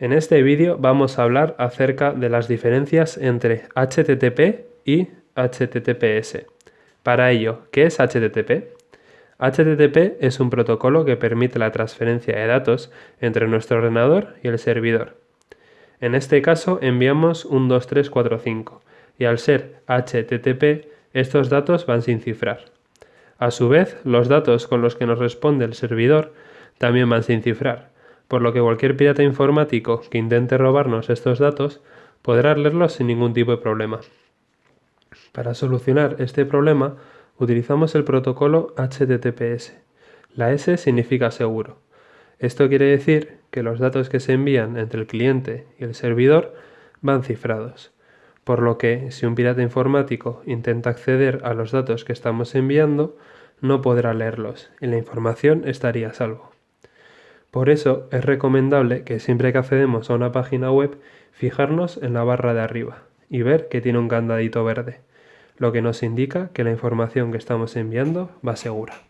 En este vídeo vamos a hablar acerca de las diferencias entre HTTP y HTTPS. Para ello, ¿qué es HTTP? HTTP es un protocolo que permite la transferencia de datos entre nuestro ordenador y el servidor. En este caso enviamos un 2345 y al ser HTTP estos datos van sin cifrar. A su vez, los datos con los que nos responde el servidor también van sin cifrar, por lo que cualquier pirata informático que intente robarnos estos datos podrá leerlos sin ningún tipo de problema. Para solucionar este problema utilizamos el protocolo HTTPS. La S significa seguro. Esto quiere decir que los datos que se envían entre el cliente y el servidor van cifrados, por lo que si un pirata informático intenta acceder a los datos que estamos enviando, no podrá leerlos y la información estaría a salvo. Por eso es recomendable que siempre que accedemos a una página web fijarnos en la barra de arriba y ver que tiene un candadito verde, lo que nos indica que la información que estamos enviando va segura.